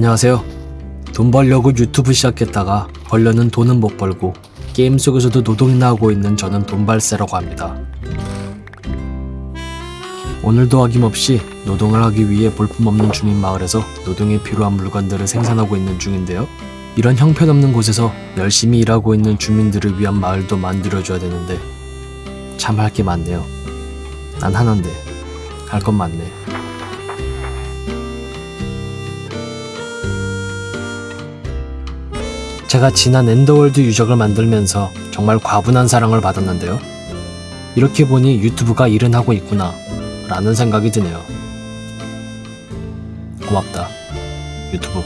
안녕하세요. 돈 벌려고 유튜브 시작했다가 벌려는 돈은 못 벌고 게임 속에서도 노동이나 하고 있는 저는 돈발세라고 합니다. 오늘도 아낌없이 노동을 하기 위해 볼품없는 주민 마을에서 노동에 필요한 물건들을 생산하고 있는 중인데요. 이런 형편없는 곳에서 열심히 일하고 있는 주민들을 위한 마을도 만들어줘야 되는데 참 할 게 많네요. 난 하나인데 할 건 많네. 제가 지난 엔더월드 유적을 만들면서 정말 과분한 사랑을 받았는데요. 이렇게 보니 유튜브가 일은 하고 있구나 라는 생각이 드네요. 고맙다. 유튜브.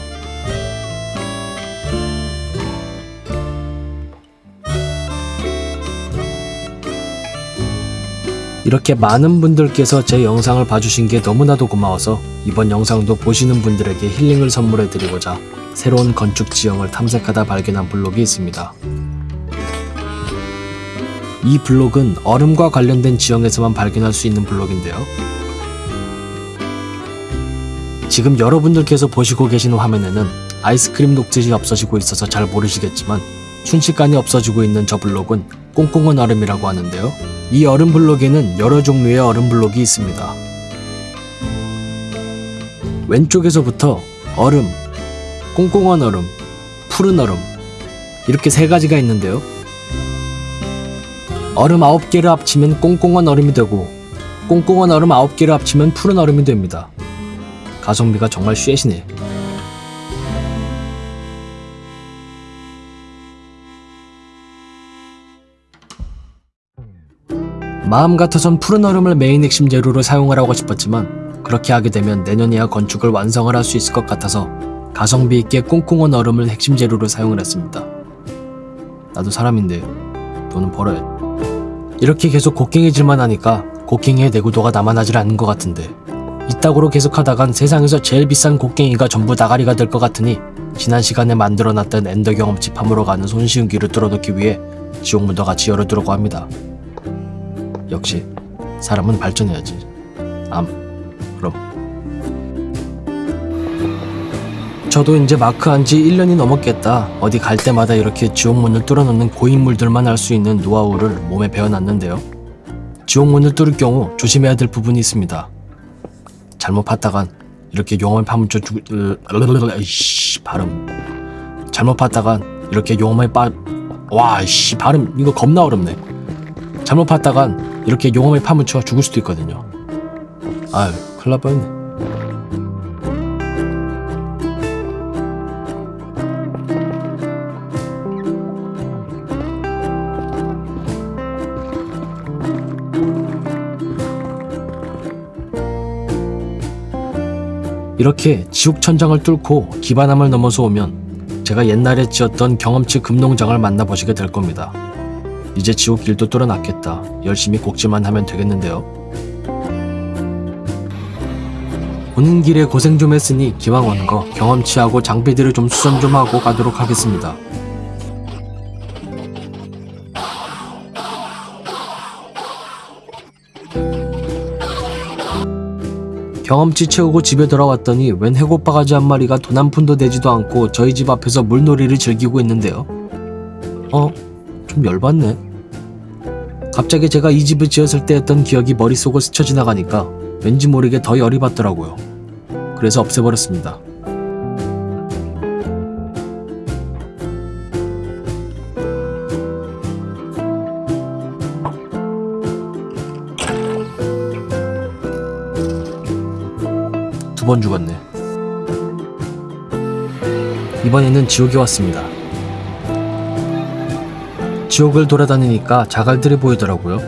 이렇게 많은 분들께서 제 영상을 봐주신 게 너무나도 고마워서 이번 영상도 보시는 분들에게 힐링을 선물해드리고자 새로운 건축 지형을 탐색하다 발견한 블록이 있습니다. 이 블록은 얼음과 관련된 지형에서만 발견할 수 있는 블록인데요. 지금 여러분들께서 보시고 계신 화면에는 아이스크림 녹즙이 없어지고 있어서 잘 모르시겠지만 순식간에 없어지고 있는 저 블록은 꽁꽁한 얼음이라고 하는데요. 이 얼음 블록에는 여러 종류의 얼음 블록이 있습니다. 왼쪽에서부터 얼음, 꽁꽁한 얼음, 푸른 얼음 이렇게 세 가지가 있는데요. 얼음 9개를 합치면 꽁꽁한 얼음이 되고 꽁꽁한 얼음 9개를 합치면 푸른 얼음이 됩니다. 가성비가 정말 쉐시네. 마음 같아선 푸른 얼음을 메인 핵심 재료로 사용을 하고 싶었지만 그렇게 하게 되면 내년에야 건축을 완성을 할 수 있을 것 같아서 가성비 있게 꽁꽁한 얼음을 핵심 재료로 사용을 했습니다. 나도 사람인데 돈은 벌어야 이렇게 계속 곡괭이질만 하니까 곡괭이의 내구도가 남아나질 않는 것 같은데 이따구로 계속 하다간 세상에서 제일 비싼 곡괭이가 전부 나가리가 될 것 같으니 지난 시간에 만들어놨던 엔더 경험치 farm으로 가는 손쉬운 길을 뚫어놓기 위해 지옥문도 같이 열어두려고 합니다. 역시 사람은 발전해야지. 암. 그럼. 저도 이제 마크 한 지 1년이 넘었겠다. 어디 갈 때마다 이렇게 지옥문을 뚫어놓는 고인물들만 할 수 있는 노하우를 몸에 배워놨는데요. 지옥문을 뚫을 경우 조심해야 될 부분이 있습니다. 잘못 봤다간 이렇게 용암에 파묻혀 죽... 으... 이씨 발음 잘못 봤다간 이렇게 용암에 빠... 와씨 발음 이거 겁나 어렵네. 잘못 봤다간 이렇게 용암에 파묻혀 죽을 수도 있거든요. 아유 큰일 날 뻔했네. 이렇게 지옥 천장을 뚫고 기반함을 넘어서 오면 제가 옛날에 지었던 경험치 금농장을 만나보시게 될 겁니다. 이제 지옥 길도 뚫어놨겠다. 열심히 곡지만 하면 되겠는데요. 오는 길에 고생 좀 했으니 기왕 온거 경험치하고 장비들을 좀 수선 좀 하고 가도록 하겠습니다. 경험치 채우고 집에 돌아왔더니 웬 해골바가지 한 마리가 돈 한 푼도 내지도 않고 저희 집 앞에서 물놀이를 즐기고 있는데요. 어? 좀 열받네. 갑자기 제가 이 집을 지었을 때 했던 기억이 머릿속을 스쳐 지나가니까 왠지 모르게 더 열이 받더라고요. 그래서 없애버렸습니다. 번 죽었네. 이번에는 지옥에 왔습니다. 지옥을 돌아다니니까 자갈들이 보이더라고요.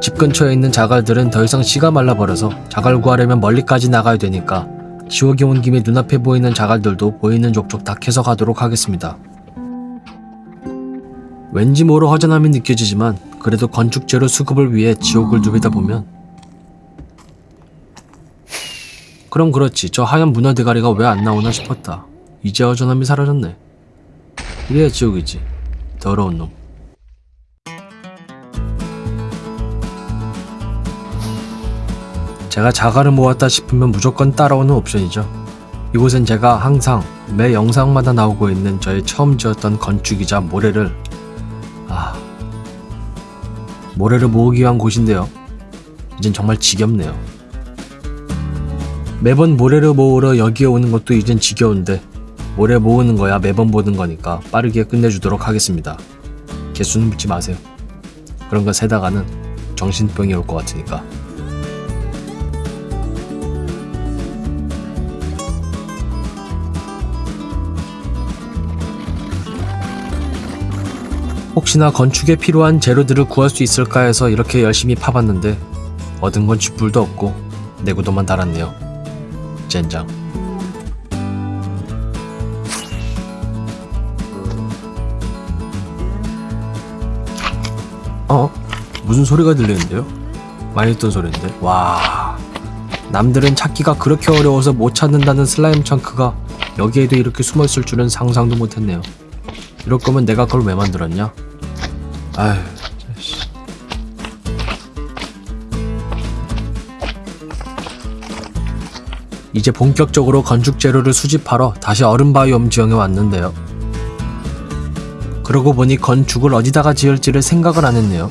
집 근처에 있는 자갈들은 더 이상 씨가 말라버려서 자갈 구하려면 멀리까지 나가야 되니까 지옥에 온 김에 눈앞에 보이는 자갈들도 보이는 족족 다 캐서 가도록 하겠습니다. 왠지 모로 허전함이 느껴지지만 그래도 건축재료 수급을 위해 지옥을 누비다 보면 그럼 그렇지 저 하얀 문어 대가리가 왜 안 나오나 싶었다. 이제 허전함이 사라졌네. 이래야 지옥이지. 더러운 놈. 제가 자갈을 모았다 싶으면 무조건 따라오는 옵션이죠. 이곳은 제가 항상 매 영상마다 나오고 있는 저의 처음 지었던 건축이자 모래를 아 모래를 모으기 위한 곳인데요. 이젠 정말 지겹네요. 매번 모래를 모으러 여기에 오는 것도 이젠 지겨운데 모래 모으는 거야 매번 보는 거니까 빠르게 끝내주도록 하겠습니다. 개수는 묻지 마세요. 그런 거 세다가는 정신병이 올 것 같으니까. 혹시나 건축에 필요한 재료들을 구할 수 있을까 해서 이렇게 열심히 파봤는데 얻은 건 쥐뿔도 없고 내구도만 달았네요. 젠장. 어? 무슨 소리가 들리는데요? 많이 듣던 소리인데? 와. 남들은 찾기가 그렇게 어려워서 못 찾는다는 슬라임 청크가 여기에도 이렇게 숨어있을 줄은 상상도 못했네요. 이럴 거면 내가 그걸 왜 만들었냐? 아휴, 이제 본격적으로 건축 재료를 수집하러 다시 얼음바이옴 지형에 왔는데요. 그러고 보니 건축을 어디다가 지을지를 생각을 안 했네요.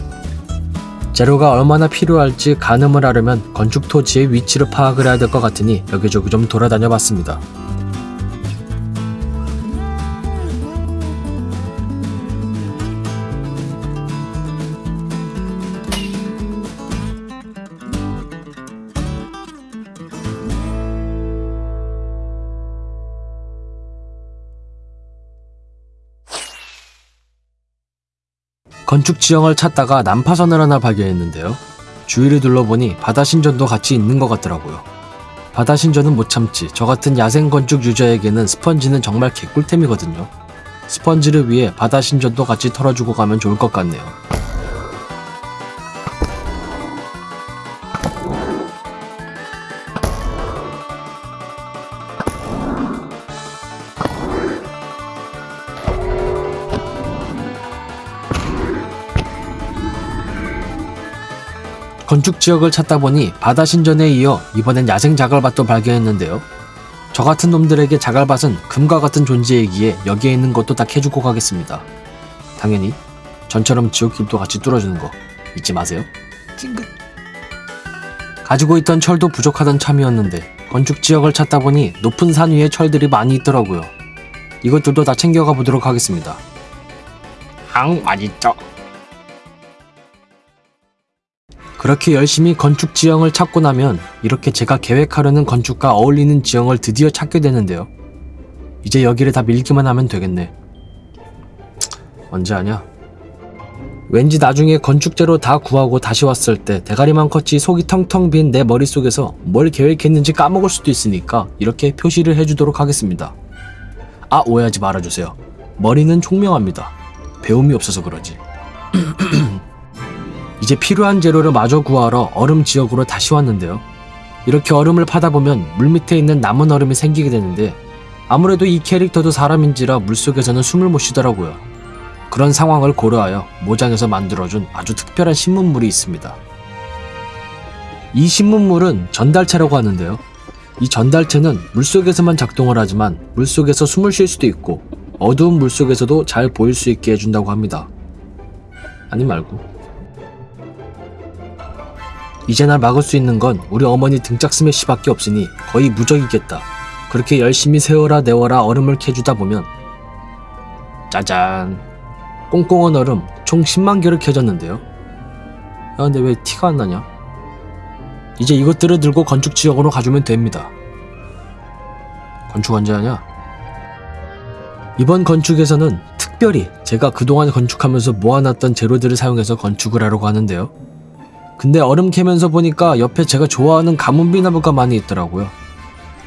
재료가 얼마나 필요할지 가늠을 하려면 건축 토지의 위치를 파악을 해야 될 것 같으니 여기저기 좀 돌아다녀 봤습니다. 건축 지형을 찾다가 난파선을 하나 발견했는데요. 주위를 둘러보니 바다 신전도 같이 있는 것 같더라고요. 바다 신전은 못 참지. 저 같은 야생 건축 유저에게는 스펀지는 정말 개꿀템이거든요. 스펀지를 위해 바다 신전도 같이 털어주고 가면 좋을 것 같네요. 건축 지역을 찾다 보니 바다 신전에 이어 이번엔 야생 자갈밭도 발견했는데요. 저 같은 놈들에게 자갈밭은 금과 같은 존재이기에 여기에 있는 것도 다 캐주고 가겠습니다. 당연히 전처럼 지옥길도 같이 뚫어주는 거 잊지 마세요. 찡긋. 가지고 있던 철도 부족하던 참이었는데 건축 지역을 찾다 보니 높은 산 위에 철들이 많이 있더라고요. 이것들도 다 챙겨가 보도록 하겠습니다. 앙 맛있죠. 그렇게 열심히 건축 지형을 찾고 나면 이렇게 제가 계획하려는 건축과 어울리는 지형을 드디어 찾게 되는데요. 이제 여기를 다 밀기만 하면 되겠네. 언제 하냐? 왠지 나중에 건축재로 다 구하고 다시 왔을 때 대가리만 컸지 속이 텅텅 빈 내 머릿속에서 뭘 계획했는지 까먹을 수도 있으니까 이렇게 표시를 해주도록 하겠습니다. 아 오해하지 말아주세요. 머리는 총명합니다. 배움이 없어서 그러지. 이제 필요한 재료를 마저 구하러 얼음 지역으로 다시 왔는데요. 이렇게 얼음을 파다 보면 물 밑에 있는 남은 얼음이 생기게 되는데 아무래도 이 캐릭터도 사람인지라 물속에서는 숨을 못 쉬더라고요. 그런 상황을 고려하여 모장에서 만들어준 아주 특별한 신문물이 있습니다. 이 신문물은 전달체라고 하는데요. 이 전달체는 물속에서만 작동을 하지만 물속에서 숨을 쉴 수도 있고 어두운 물속에서도 잘 보일 수 있게 해준다고 합니다. 아니 말고. 이제 날 막을 수 있는 건 우리 어머니 등짝 스매시밖에 없으니 거의 무적이겠다. 그렇게 열심히 세워라 내워라 얼음을 캐주다 보면 짜잔 꽁꽁한 얼음 총 10만 개를 캐졌는데요. 야 근데 왜 티가 안 나냐? 이제 이것들을 들고 건축 지역으로 가주면 됩니다. 건축 언제 하냐? 이번 건축에서는 특별히 제가 그동안 건축하면서 모아놨던 재료들을 사용해서 건축을 하려고 하는데요. 근데 얼음 캐면서 보니까 옆에 제가 좋아하는 가문비 나무가 많이 있더라고요.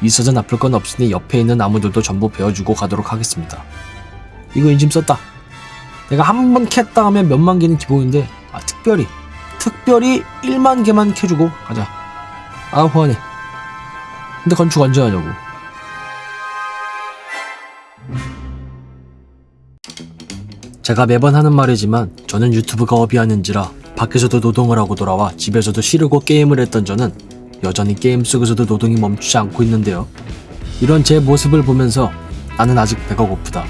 있어서 나쁠 건 없으니 옆에 있는 나무들도 전부 베어주고 가도록 하겠습니다. 이거 인심 썼다. 내가 한 번 캤다 하면 몇만 개는 기본인데 아 특별히 특별히 1만 개만 캐주고 가자. 아 후원해. 근데 건축 언제 하냐고. 제가 매번 하는 말이지만 저는 유튜브가 업이 아닌지라 밖에서도 노동을 하고 돌아와 집에서도 쉬려고 게임을 했던 저는 여전히 게임 속에서도 노동이 멈추지 않고 있는데요. 이런 제 모습을 보면서 나는 아직 배가 고프다.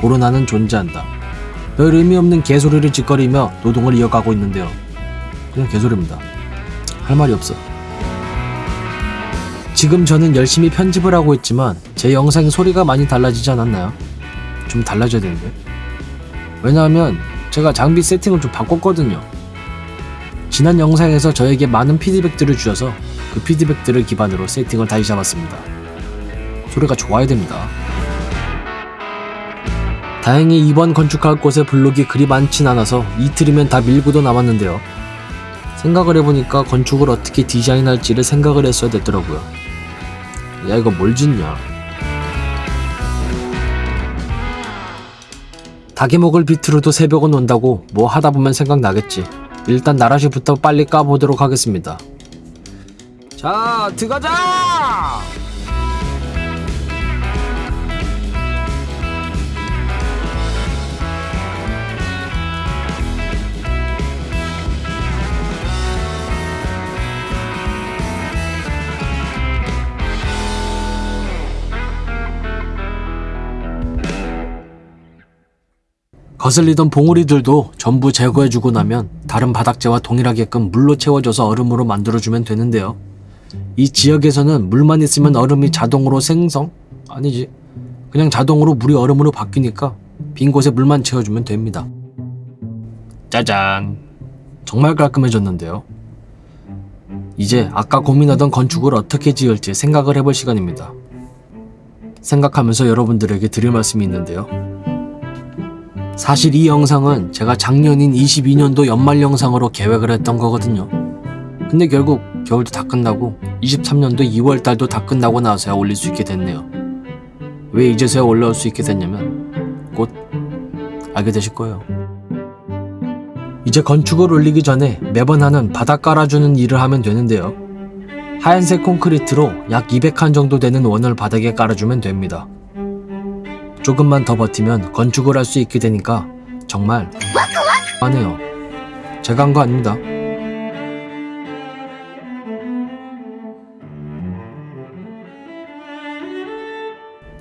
코로나는 존재한다. 별 의미 없는 개소리를 짓거리며 노동을 이어가고 있는데요. 그냥 개소리입니다. 할 말이 없어. 지금 저는 열심히 편집을 하고 있지만 제 영상 소리가 많이 달라지지 않았나요? 좀 달라져야 되는데. 왜냐하면 제가 장비 세팅을 좀 바꿨거든요. 지난 영상에서 저에게 많은 피드백들을 주셔서 그 피드백들을 기반으로 세팅을 다시 잡았습니다. 소리가 좋아야 됩니다. 다행히 이번 건축할 곳에 블록이 그리 많진 않아서 이틀이면 다 밀고도 남았는데요. 생각을 해보니까 건축을 어떻게 디자인할지를 생각을 했어야 됐더라고요. 야 이거 뭘 짓냐? 닭이 먹을 비트로도 새벽은 온다고 뭐 하다 보면 생각나겠지. 일단 나라시부터 빨리 까보도록 하겠습니다. 자, 들어가자! 거슬리던 봉우리들도 전부 제거해주고 나면 다른 바닥재와 동일하게끔 물로 채워줘서 얼음으로 만들어주면 되는데요. 이 지역에서는 물만 있으면 얼음이 자동으로 생성? 아니지. 그냥 자동으로 물이 얼음으로 바뀌니까 빈 곳에 물만 채워주면 됩니다. 짜잔. 정말 깔끔해졌는데요. 이제 아까 고민하던 건축을 어떻게 지을지 생각을 해볼 시간입니다. 생각하면서 여러분들에게 드릴 말씀이 있는데요. 사실 이 영상은 제가 작년인 22년도 연말 영상으로 계획을 했던 거거든요. 근데 결국 겨울도 다 끝나고 23년도 2월 달도 다 끝나고 나서야 올릴 수 있게 됐네요. 왜 이제서야 올라올 수 있게 됐냐면 곧 알게 되실 거예요. 이제 건축을 올리기 전에 매번 하는 바닥 깔아주는 일을 하면 되는데요. 하얀색 콘크리트로 약 200칸 정도 되는 원을 바닥에 깔아주면 됩니다. 조금만 더 버티면 건축을 할 수 있게 되니까 정말 하네요. 제가 한 거 아닙니다.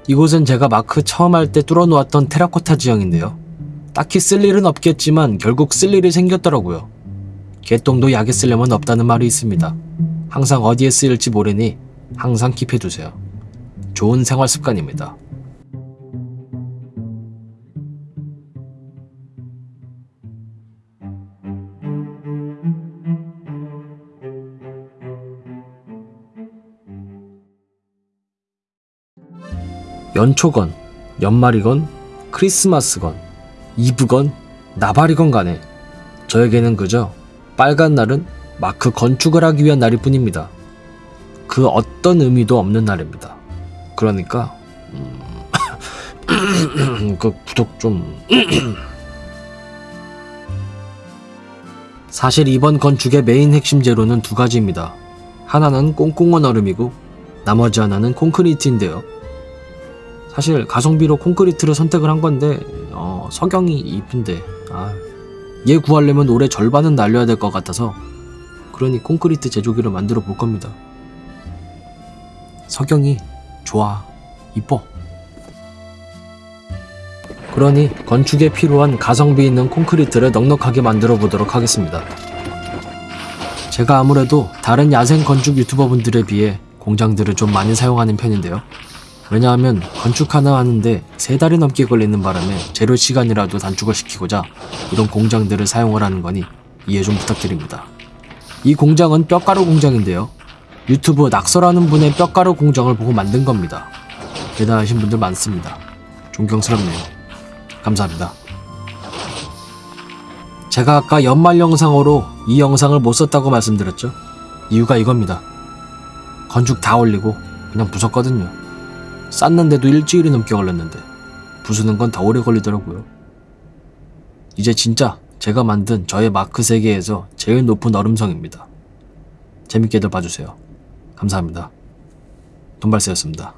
이곳은 제가 마크 처음 할 때 뚫어놓았던 테라코타 지형인데요. 딱히 쓸 일은 없겠지만 결국 쓸 일이 생겼더라고요. 개똥도 약에 쓰려면 없다는 말이 있습니다. 항상 어디에 쓰일지 모르니 항상 킵해두세요. 좋은 생활 습관입니다. 연초건, 연말이건, 크리스마스건, 이브건, 나발이건 간에 저에게는 그저 빨간 날은 마크 건축을 하기 위한 날일 뿐입니다. 그 어떤 의미도 없는 날입니다. 그러니까 음... 그 구독 좀 사실 이번 건축의 메인 핵심 재료는 두 가지입니다. 하나는 꽁꽁한 얼음이고 나머지 하나는 콘크리트인데요. 사실 가성비로 콘크리트를 선택을 한 건데 어, 석영이 이쁜데 아, 얘 구하려면 올해 절반은 날려야 될 것 같아서 그러니 콘크리트 제조기를 만들어 볼 겁니다. 석영이 좋아 이뻐 그러니 건축에 필요한 가성비 있는 콘크리트를 넉넉하게 만들어 보도록 하겠습니다. 제가 아무래도 다른 야생 건축 유튜버분들에 비해 공장들을 좀 많이 사용하는 편인데요. 왜냐하면 건축 하나 하는데 세 달이 넘게 걸리는 바람에 재료 시간이라도 단축을 시키고자 이런 공장들을 사용을 하는 거니 이해 좀 부탁드립니다. 이 공장은 뼈가루 공장인데요. 유튜브 낙서라는 분의 뼈가루 공장을 보고 만든 겁니다. 대단하신 분들 많습니다. 존경스럽네요. 감사합니다. 제가 아까 연말 영상으로 이 영상을 못 썼다고 말씀드렸죠? 이유가 이겁니다. 건축 다 올리고 그냥 부쉈거든요. 쌌는데도 일주일이 넘게 걸렸는데 부수는 건 더 오래 걸리더라고요. 이제 진짜 제가 만든 저의 마크 세계에서 제일 높은 얼음성입니다. 재밌게들 봐주세요. 감사합니다. 돈발세였습니다.